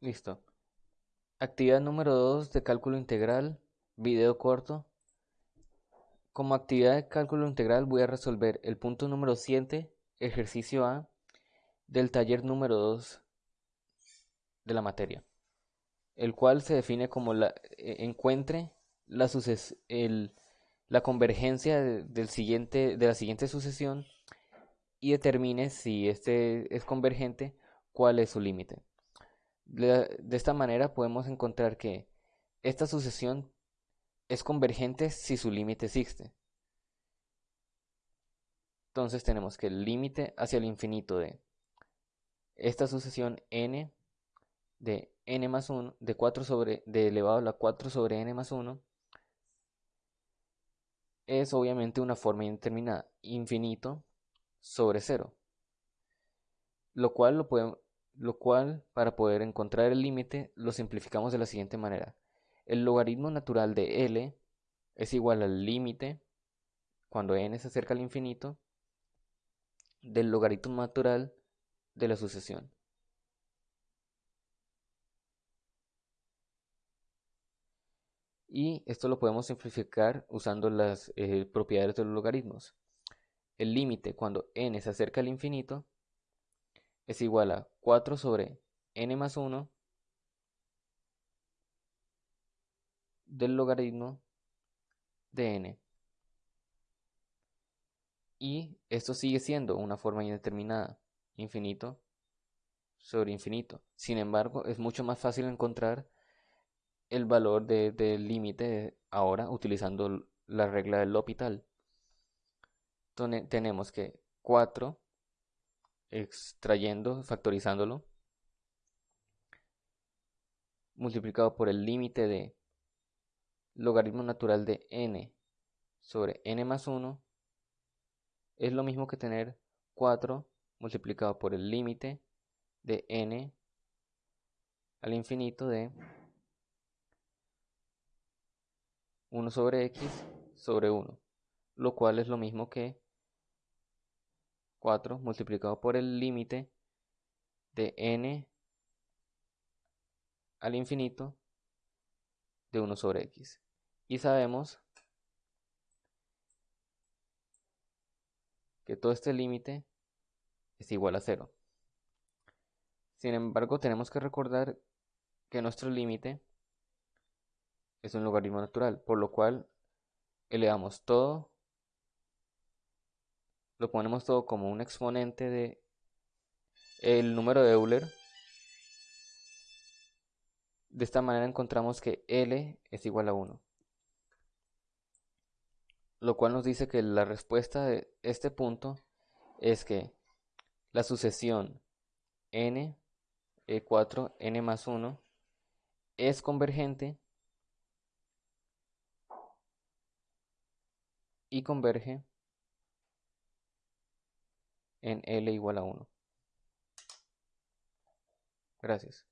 Listo. Actividad número 2 de cálculo integral, video corto. Como actividad de cálculo integral voy a resolver el punto número 7, ejercicio A, del taller número 2 de la materia, el cual se define como la e, encuentre la, la convergencia del siguiente, de la siguiente sucesión y determine si este es convergente, cuál es su límite. De, esta manera podemos encontrar que esta sucesión es convergente si su límite existe. Entonces tenemos que el límite hacia el infinito de esta sucesión n de n más 1, de 4 sobre, de elevado a la 4 sobre n más 1, es obviamente una forma indeterminada, infinito sobre 0. Lo cual, lo, podemos, lo cual para poder encontrar el límite lo simplificamos de la siguiente manera. El logaritmo natural de L es igual al límite, cuando n se acerca al infinito, del logaritmo natural de la sucesión. Y esto lo podemos simplificar usando las eh, propiedades de los logaritmos. El límite cuando n se acerca al infinito es igual a 4 sobre n más 1 del logaritmo de n. Y esto sigue siendo una forma indeterminada, infinito sobre infinito. Sin embargo, es mucho más fácil encontrar el valor del límite ahora utilizando la regla del L'Hopital. Tenemos que 4 extrayendo, factorizándolo, multiplicado por el límite de logaritmo natural de n sobre n más 1 es lo mismo que tener 4 multiplicado por el límite de n al infinito de 1 sobre x sobre 1, lo cual es lo mismo que 4 multiplicado por el límite de n al infinito de 1 sobre x. Y sabemos que todo este límite es igual a 0. Sin embargo, tenemos que recordar que nuestro límite es un logaritmo natural, por lo cual elevamos todo, lo ponemos todo como un exponente de el número de Euler. De esta manera encontramos que L es igual a 1. Lo cual nos dice que la respuesta de este punto es que la sucesión n e4 n más 1 es convergente y converge en L igual a 1. Gracias.